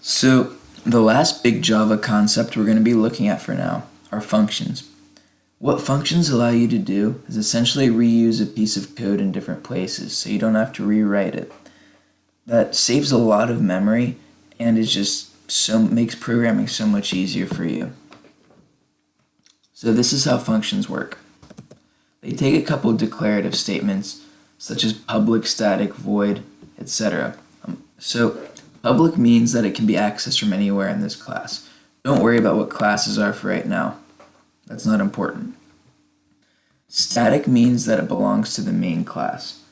So the last big Java concept we're going to be looking at for now are functions. What functions allow you to do is essentially reuse a piece of code in different places so you don't have to rewrite it. That saves a lot of memory and is just so makes programming so much easier for you. So this is how functions work. They take a couple declarative statements such as public, static, void, etc. Um, so public means that it can be accessed from anywhere in this class. Don't worry about what classes are for right now. That's not important. Static means that it belongs to the main class.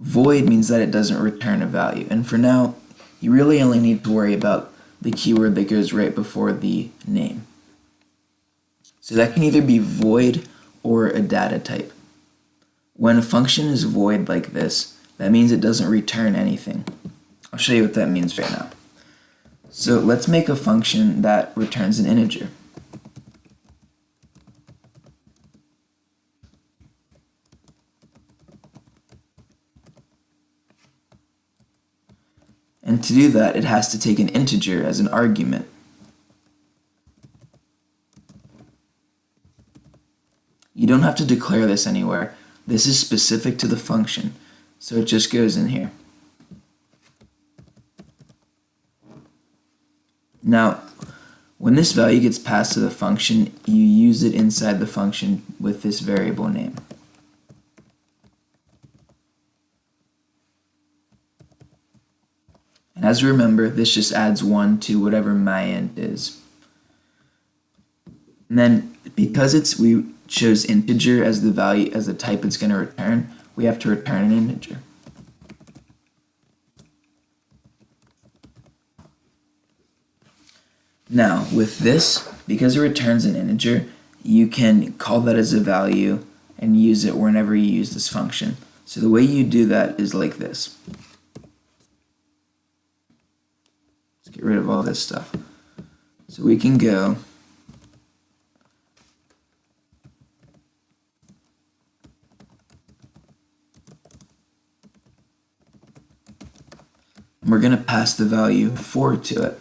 Void means that it doesn't return a value. And for now, you really only need to worry about the keyword that goes right before the name. So that can either be void or a data type. When a function is void like this, that means it doesn't return anything. I'll show you what that means right now. So let's make a function that returns an integer. And to do that, it has to take an integer as an argument. You don't have to declare this anywhere. This is specific to the function, so it just goes in here. Now, when this value gets passed to the function, you use it inside the function with this variable name. And as we remember, this just adds 1 to whatever my int is. And then because it's we chose integer as the value as the type it's going to return, we have to return an integer. Now, with this, because it returns an integer, you can call that as a value and use it whenever you use this function. So the way you do that is like this. Let's get rid of all this stuff. So we can go we're going to pass the value 4 to it.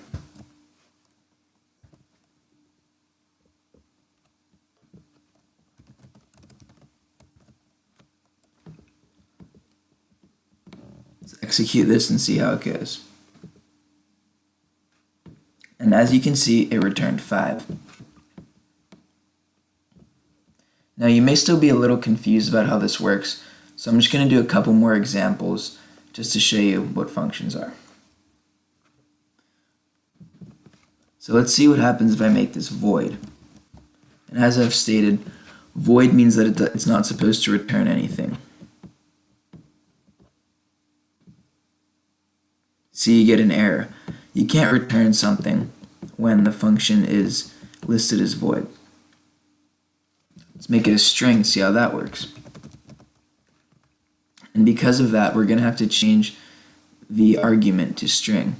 Let's execute this and see how it goes. And as you can see, it returned 5. Now you may still be a little confused about how this works, so I'm just going to do a couple more examples just to show you what functions are. So let's see what happens if I make this void. And as I've stated, void means that it's not supposed to return anything. See, you get an error. You can't return something when the function is listed as void. Let's make it a string, see how that works. And because of that, we're going to have to change the argument to string.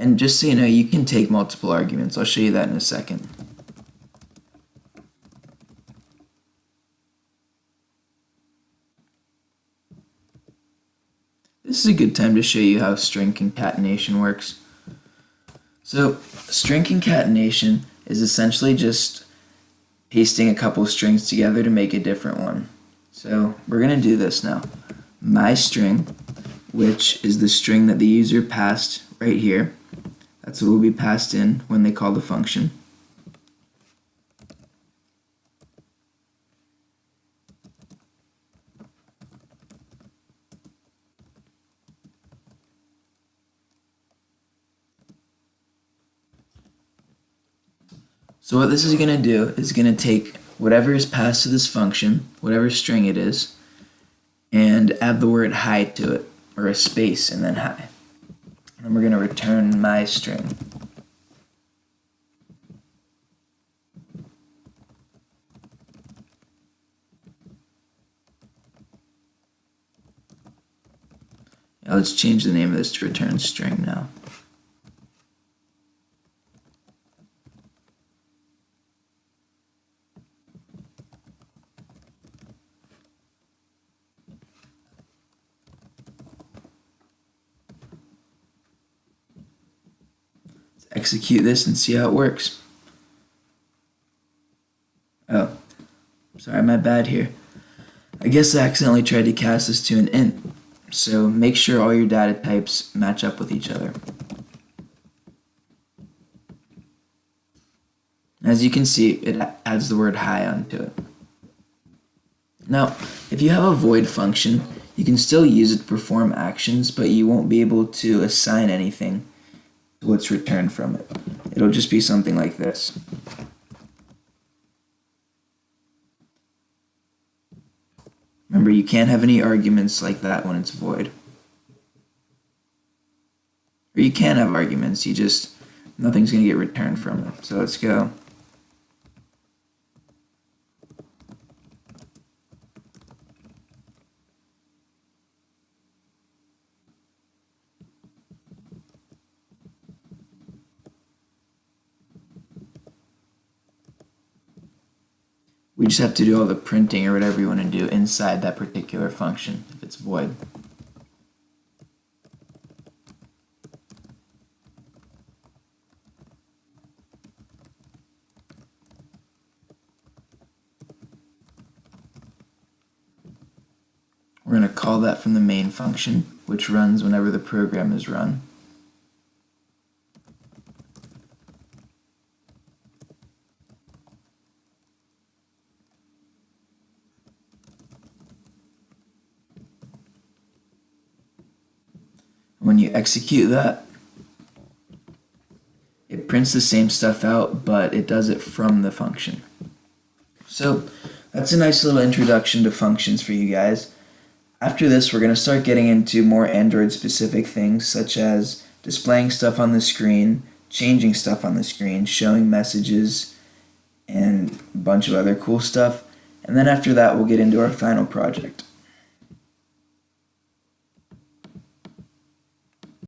And just so you know, you can take multiple arguments. I'll show you that in a second. This is a good time to show you how string concatenation works. So string concatenation is essentially just pasting a couple strings together to make a different one. So we're going to do this now my string, which is the string that the user passed right here. That's what will be passed in when they call the function. So what this is going to do is going to take whatever is passed to this function, whatever string it is, and add the word hi to it, or a space and then hi. And we're going to return my string. Now let's change the name of this to return string now. Execute this and see how it works. Oh, sorry, my bad here. I guess I accidentally tried to cast this to an int, so make sure all your data types match up with each other. As you can see, it adds the word hi onto it. Now, if you have a void function, you can still use it to perform actions, but you won't be able to assign anything what's returned from it. It'll just be something like this. Remember, you can't have any arguments like that when it's void. Or you can have arguments, you just, nothing's going to get returned from it. So let's go. We just have to do all the printing or whatever you want to do inside that particular function if it's void. We're going to call that from the main function, which runs whenever the program is run. When you execute that, it prints the same stuff out, but it does it from the function. So that's a nice little introduction to functions for you guys. After this, we're going to start getting into more Android specific things, such as displaying stuff on the screen, changing stuff on the screen, showing messages, and a bunch of other cool stuff. And then after that, we'll get into our final project.